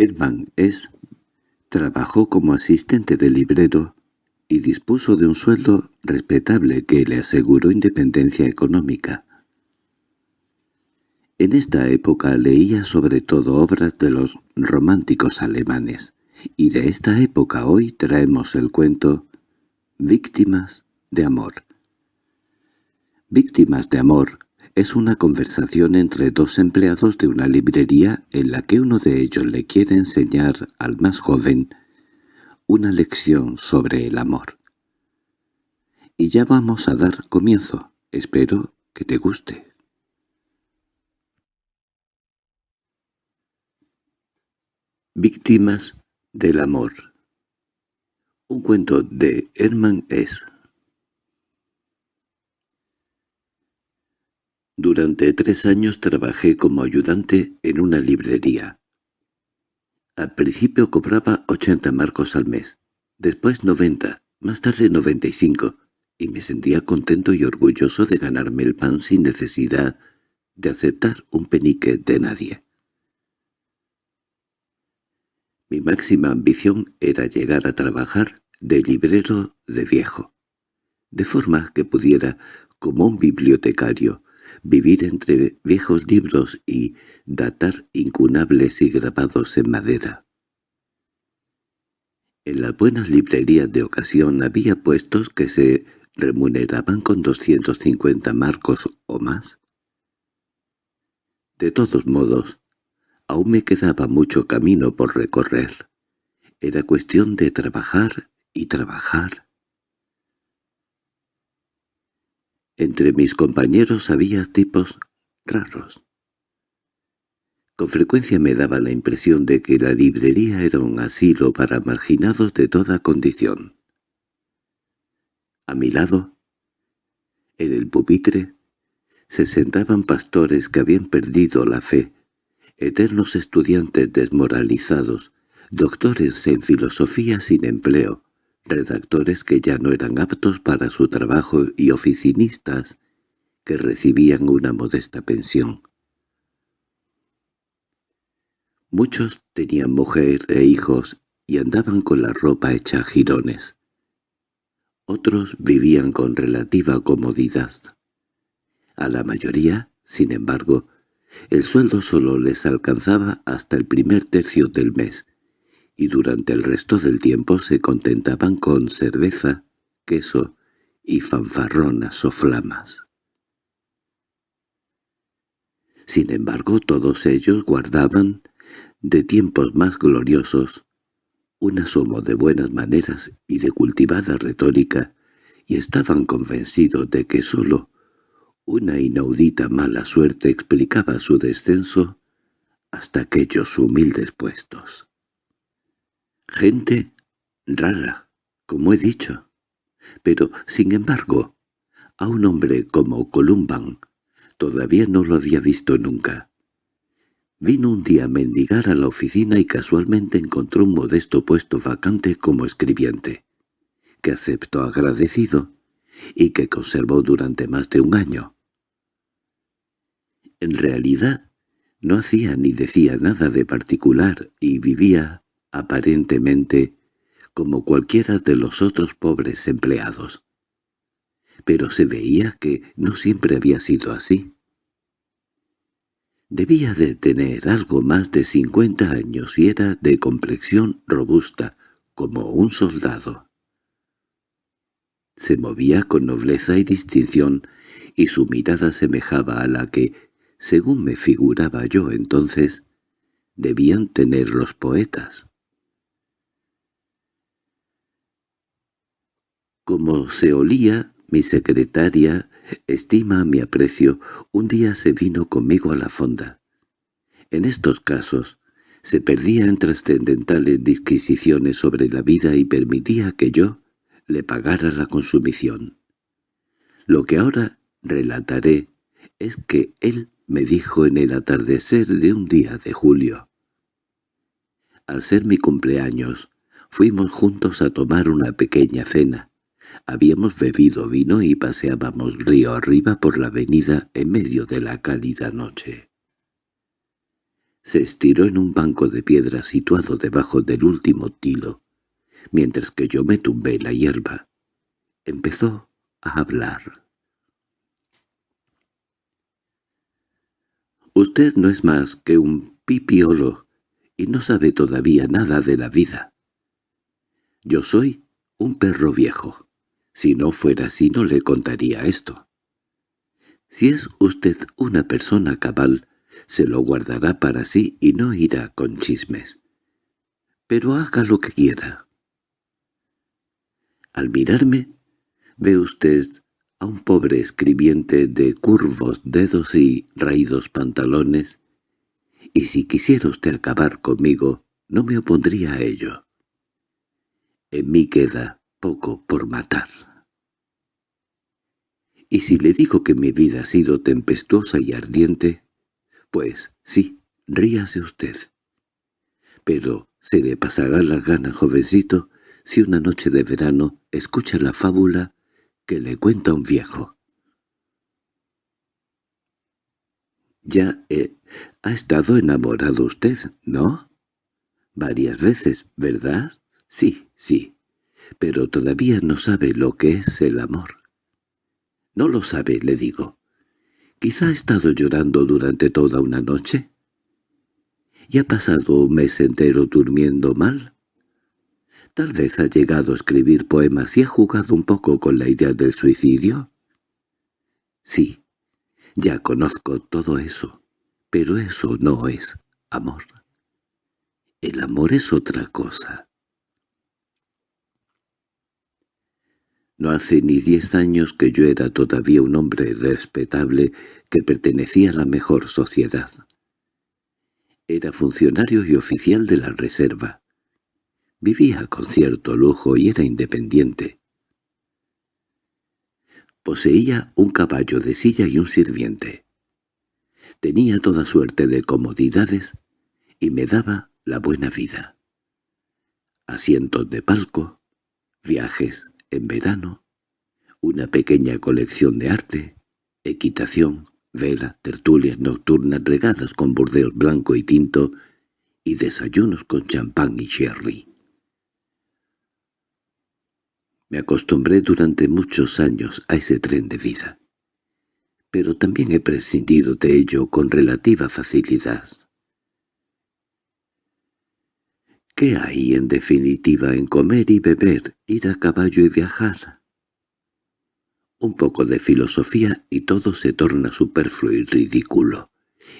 Hermann S. trabajó como asistente de librero y dispuso de un sueldo respetable que le aseguró independencia económica. En esta época leía sobre todo obras de los románticos alemanes, y de esta época hoy traemos el cuento Víctimas de amor. Víctimas de amor es una conversación entre dos empleados de una librería en la que uno de ellos le quiere enseñar al más joven una lección sobre el amor. Y ya vamos a dar comienzo. Espero que te guste. Víctimas del amor Un cuento de Hermann S. Durante tres años trabajé como ayudante en una librería. Al principio cobraba 80 marcos al mes, después 90, más tarde 95, y me sentía contento y orgulloso de ganarme el pan sin necesidad de aceptar un penique de nadie. Mi máxima ambición era llegar a trabajar de librero de viejo, de forma que pudiera, como un bibliotecario, vivir entre viejos libros y datar incunables y grabados en madera. En las buenas librerías de ocasión había puestos que se remuneraban con 250 marcos o más. De todos modos, aún me quedaba mucho camino por recorrer. Era cuestión de trabajar y trabajar Entre mis compañeros había tipos raros. Con frecuencia me daba la impresión de que la librería era un asilo para marginados de toda condición. A mi lado, en el pupitre, se sentaban pastores que habían perdido la fe, eternos estudiantes desmoralizados, doctores en filosofía sin empleo, redactores que ya no eran aptos para su trabajo y oficinistas que recibían una modesta pensión. Muchos tenían mujer e hijos y andaban con la ropa hecha jirones. Otros vivían con relativa comodidad. A la mayoría, sin embargo, el sueldo solo les alcanzaba hasta el primer tercio del mes, y durante el resto del tiempo se contentaban con cerveza, queso y fanfarronas o flamas. Sin embargo, todos ellos guardaban, de tiempos más gloriosos, un asomo de buenas maneras y de cultivada retórica, y estaban convencidos de que sólo una inaudita mala suerte explicaba su descenso hasta aquellos humildes puestos. Gente rara, como he dicho. Pero, sin embargo, a un hombre como Columban todavía no lo había visto nunca. Vino un día a mendigar a la oficina y casualmente encontró un modesto puesto vacante como escribiente, que aceptó agradecido y que conservó durante más de un año. En realidad, no hacía ni decía nada de particular y vivía aparentemente como cualquiera de los otros pobres empleados. Pero se veía que no siempre había sido así. Debía de tener algo más de cincuenta años y era de complexión robusta, como un soldado. Se movía con nobleza y distinción, y su mirada semejaba a la que, según me figuraba yo entonces, debían tener los poetas. Como se olía, mi secretaria, estima mi aprecio, un día se vino conmigo a la fonda. En estos casos, se perdía en trascendentales disquisiciones sobre la vida y permitía que yo le pagara la consumición. Lo que ahora relataré es que él me dijo en el atardecer de un día de julio. Al ser mi cumpleaños, fuimos juntos a tomar una pequeña cena. Habíamos bebido vino y paseábamos río arriba por la avenida en medio de la cálida noche. Se estiró en un banco de piedra situado debajo del último tilo, mientras que yo me tumbé la hierba. Empezó a hablar. Usted no es más que un pipiolo y no sabe todavía nada de la vida. Yo soy un perro viejo. Si no fuera así no le contaría esto. Si es usted una persona cabal, se lo guardará para sí y no irá con chismes. Pero haga lo que quiera. Al mirarme, ve usted a un pobre escribiente de curvos dedos y raídos pantalones, y si quisiera usted acabar conmigo, no me opondría a ello. En mí queda poco por matar. Y si le digo que mi vida ha sido tempestuosa y ardiente, pues sí, ríase usted. Pero se le pasará la gana, jovencito, si una noche de verano escucha la fábula que le cuenta un viejo. Ya eh, ha estado enamorado usted, ¿no? Varias veces, ¿verdad? Sí, sí. Pero todavía no sabe lo que es el amor. No lo sabe, le digo. Quizá ha estado llorando durante toda una noche. ¿Y ha pasado un mes entero durmiendo mal? Tal vez ha llegado a escribir poemas y ha jugado un poco con la idea del suicidio. Sí, ya conozco todo eso, pero eso no es amor. El amor es otra cosa. No hace ni diez años que yo era todavía un hombre respetable que pertenecía a la mejor sociedad. Era funcionario y oficial de la reserva. Vivía con cierto lujo y era independiente. Poseía un caballo de silla y un sirviente. Tenía toda suerte de comodidades y me daba la buena vida. Asientos de palco, viajes en verano, una pequeña colección de arte, equitación, vela, tertulias nocturnas regadas con burdeos blanco y tinto y desayunos con champán y sherry. Me acostumbré durante muchos años a ese tren de vida. Pero también he prescindido de ello con relativa facilidad. ¿Qué hay en definitiva en comer y beber, ir a caballo y viajar? Un poco de filosofía y todo se torna superfluo y ridículo.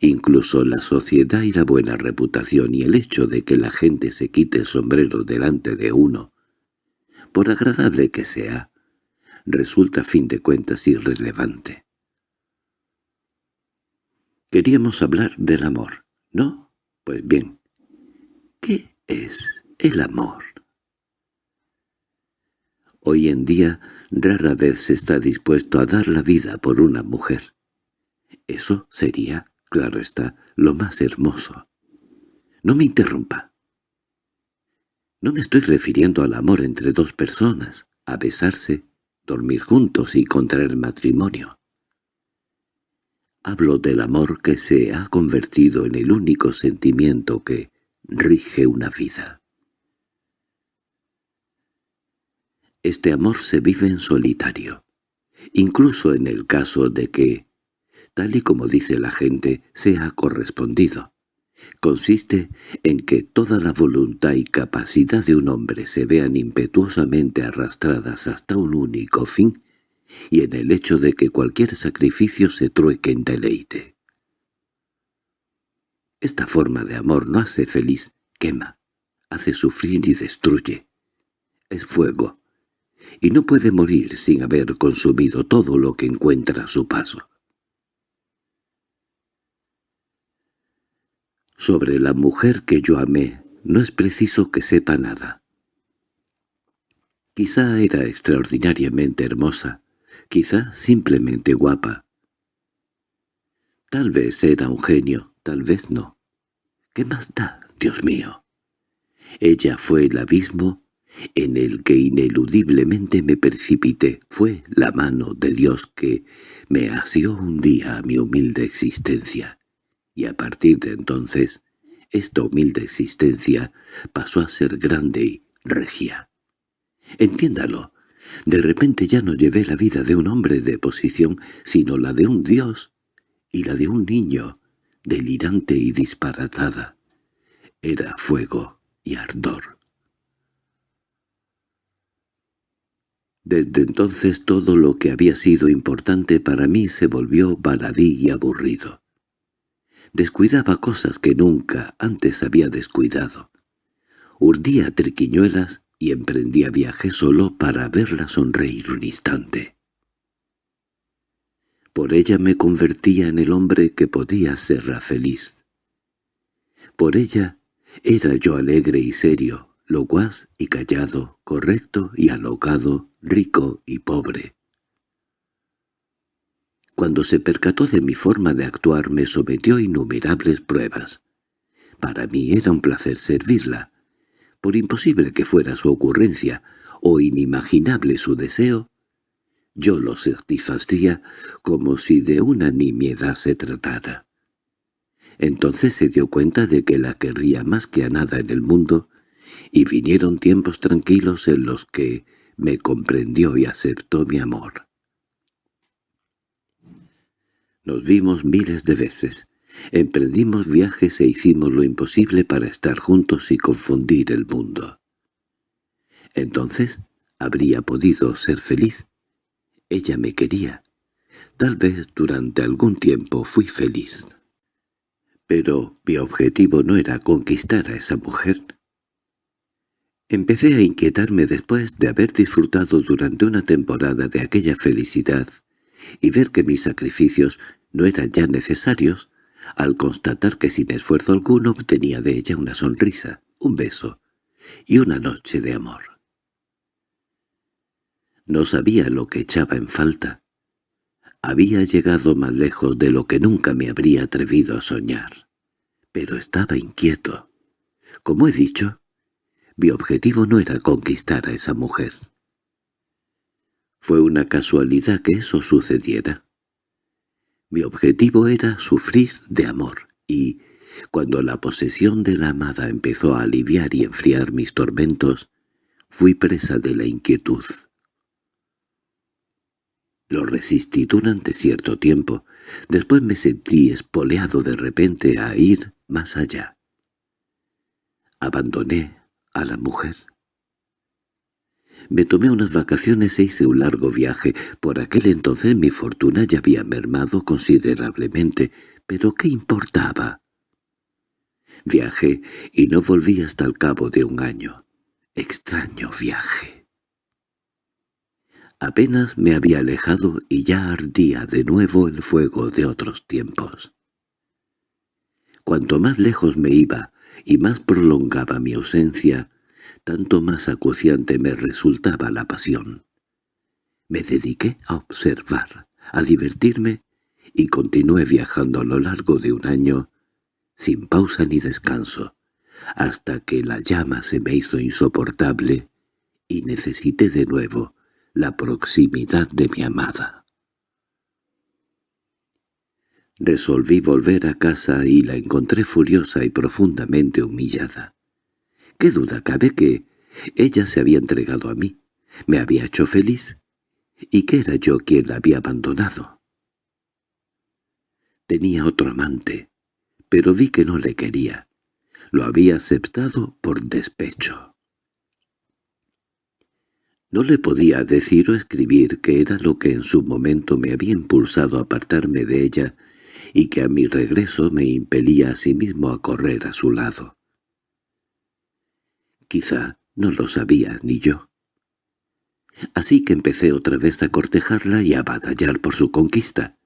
Incluso la sociedad y la buena reputación y el hecho de que la gente se quite el sombrero delante de uno por agradable que sea, resulta a fin de cuentas irrelevante. Queríamos hablar del amor, ¿no? Pues bien, ¿qué es el amor? Hoy en día rara vez se está dispuesto a dar la vida por una mujer. Eso sería, claro está, lo más hermoso. No me interrumpa. No me estoy refiriendo al amor entre dos personas, a besarse, dormir juntos y contraer matrimonio. Hablo del amor que se ha convertido en el único sentimiento que rige una vida. Este amor se vive en solitario, incluso en el caso de que, tal y como dice la gente, sea correspondido. Consiste en que toda la voluntad y capacidad de un hombre se vean impetuosamente arrastradas hasta un único fin, y en el hecho de que cualquier sacrificio se trueque en deleite. Esta forma de amor no hace feliz, quema, hace sufrir y destruye. Es fuego, y no puede morir sin haber consumido todo lo que encuentra a su paso. Sobre la mujer que yo amé no es preciso que sepa nada. Quizá era extraordinariamente hermosa, quizá simplemente guapa. Tal vez era un genio, tal vez no. ¿Qué más da, Dios mío? Ella fue el abismo en el que ineludiblemente me precipité. Fue la mano de Dios que me asió un día a mi humilde existencia y a partir de entonces esta humilde existencia pasó a ser grande y regia. Entiéndalo, de repente ya no llevé la vida de un hombre de posición, sino la de un dios y la de un niño, delirante y disparatada. Era fuego y ardor. Desde entonces todo lo que había sido importante para mí se volvió baladí y aburrido. Descuidaba cosas que nunca antes había descuidado. Urdía triquiñuelas y emprendía viaje solo para verla sonreír un instante. Por ella me convertía en el hombre que podía serla feliz. Por ella era yo alegre y serio, locuaz y callado, correcto y alocado, rico y pobre. Cuando se percató de mi forma de actuar me sometió a innumerables pruebas. Para mí era un placer servirla. Por imposible que fuera su ocurrencia o inimaginable su deseo, yo lo satisfacía como si de una nimiedad se tratara. Entonces se dio cuenta de que la querría más que a nada en el mundo, y vinieron tiempos tranquilos en los que me comprendió y aceptó mi amor. Nos vimos miles de veces, emprendimos viajes e hicimos lo imposible para estar juntos y confundir el mundo. Entonces habría podido ser feliz. Ella me quería. Tal vez durante algún tiempo fui feliz. Pero mi objetivo no era conquistar a esa mujer. Empecé a inquietarme después de haber disfrutado durante una temporada de aquella felicidad y ver que mis sacrificios no eran ya necesarios, al constatar que sin esfuerzo alguno obtenía de ella una sonrisa, un beso y una noche de amor. No sabía lo que echaba en falta. Había llegado más lejos de lo que nunca me habría atrevido a soñar. Pero estaba inquieto. Como he dicho, mi objetivo no era conquistar a esa mujer. Fue una casualidad que eso sucediera. Mi objetivo era sufrir de amor, y, cuando la posesión de la amada empezó a aliviar y enfriar mis tormentos, fui presa de la inquietud. Lo resistí durante cierto tiempo, después me sentí espoleado de repente a ir más allá. Abandoné a la mujer. Me tomé unas vacaciones e hice un largo viaje. Por aquel entonces mi fortuna ya había mermado considerablemente, pero ¿qué importaba? Viajé y no volví hasta el cabo de un año. Extraño viaje. Apenas me había alejado y ya ardía de nuevo el fuego de otros tiempos. Cuanto más lejos me iba, y más prolongaba mi ausencia, tanto más acuciante me resultaba la pasión. Me dediqué a observar, a divertirme, y continué viajando a lo largo de un año, sin pausa ni descanso, hasta que la llama se me hizo insoportable y necesité de nuevo la proximidad de mi amada. Resolví volver a casa y la encontré furiosa y profundamente humillada. ¿Qué duda cabe que ella se había entregado a mí, me había hecho feliz, y que era yo quien la había abandonado? Tenía otro amante, pero vi que no le quería. Lo había aceptado por despecho. No le podía decir o escribir que era lo que en su momento me había impulsado a apartarme de ella y que a mi regreso me impelía a sí mismo a correr a su lado. Quizá no lo sabía ni yo. Así que empecé otra vez a cortejarla y a batallar por su conquista.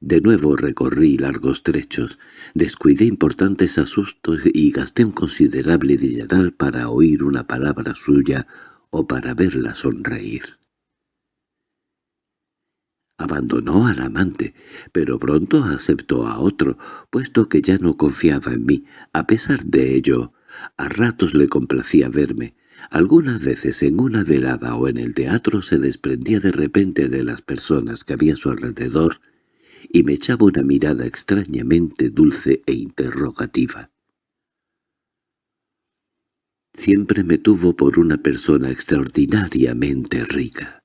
De nuevo recorrí largos trechos, descuidé importantes asustos y gasté un considerable dineral para oír una palabra suya o para verla sonreír. Abandonó al amante, pero pronto aceptó a otro, puesto que ya no confiaba en mí. A pesar de ello, a ratos le complacía verme. Algunas veces en una velada o en el teatro se desprendía de repente de las personas que había a su alrededor y me echaba una mirada extrañamente dulce e interrogativa. Siempre me tuvo por una persona extraordinariamente rica.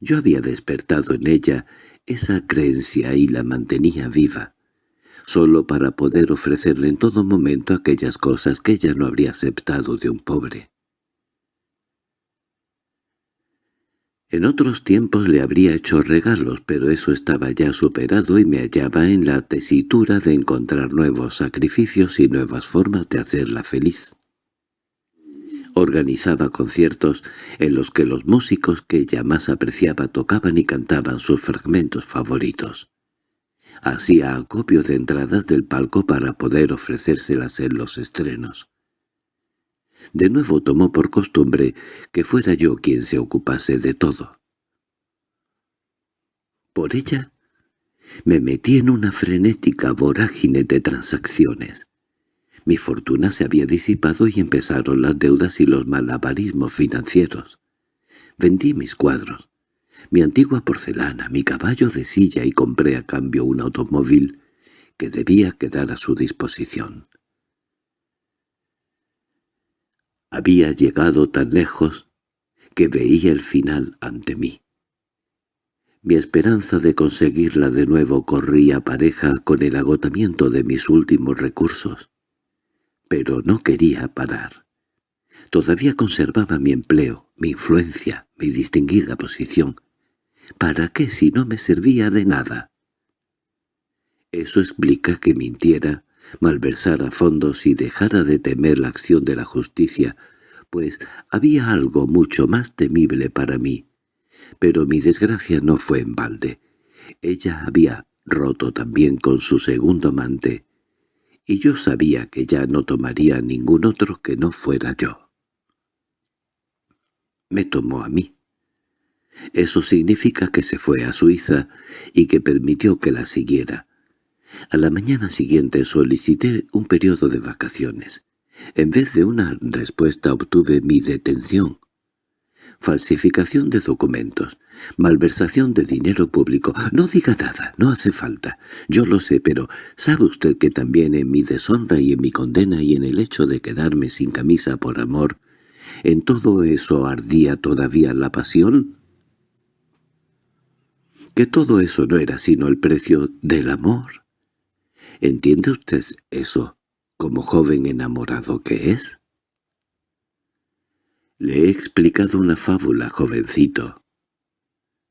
Yo había despertado en ella esa creencia y la mantenía viva, solo para poder ofrecerle en todo momento aquellas cosas que ella no habría aceptado de un pobre. En otros tiempos le habría hecho regalos, pero eso estaba ya superado y me hallaba en la tesitura de encontrar nuevos sacrificios y nuevas formas de hacerla feliz. Organizaba conciertos en los que los músicos que ella más apreciaba tocaban y cantaban sus fragmentos favoritos. Hacía acopio de entradas del palco para poder ofrecérselas en los estrenos. De nuevo tomó por costumbre que fuera yo quien se ocupase de todo. Por ella me metí en una frenética vorágine de transacciones. Mi fortuna se había disipado y empezaron las deudas y los malabarismos financieros. Vendí mis cuadros, mi antigua porcelana, mi caballo de silla y compré a cambio un automóvil que debía quedar a su disposición. Había llegado tan lejos que veía el final ante mí. Mi esperanza de conseguirla de nuevo corría pareja con el agotamiento de mis últimos recursos. Pero no quería parar. Todavía conservaba mi empleo, mi influencia, mi distinguida posición. ¿Para qué si no me servía de nada? Eso explica que mintiera, malversara fondos y dejara de temer la acción de la justicia, pues había algo mucho más temible para mí. Pero mi desgracia no fue en balde. Ella había roto también con su segundo amante, y yo sabía que ya no tomaría ningún otro que no fuera yo. Me tomó a mí. Eso significa que se fue a Suiza y que permitió que la siguiera. A la mañana siguiente solicité un periodo de vacaciones. En vez de una respuesta obtuve mi detención. Falsificación de documentos, malversación de dinero público. No diga nada, no hace falta. Yo lo sé, pero ¿sabe usted que también en mi deshonra y en mi condena y en el hecho de quedarme sin camisa por amor, en todo eso ardía todavía la pasión? ¿Que todo eso no era sino el precio del amor? ¿Entiende usted eso como joven enamorado que es? Le he explicado una fábula, jovencito.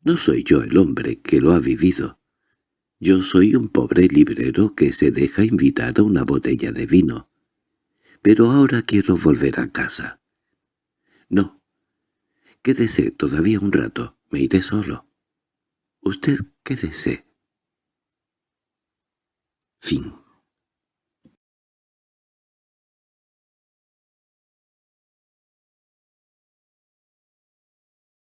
No soy yo el hombre que lo ha vivido. Yo soy un pobre librero que se deja invitar a una botella de vino. Pero ahora quiero volver a casa. No. Quédese todavía un rato, me iré solo. Usted quédese. Fin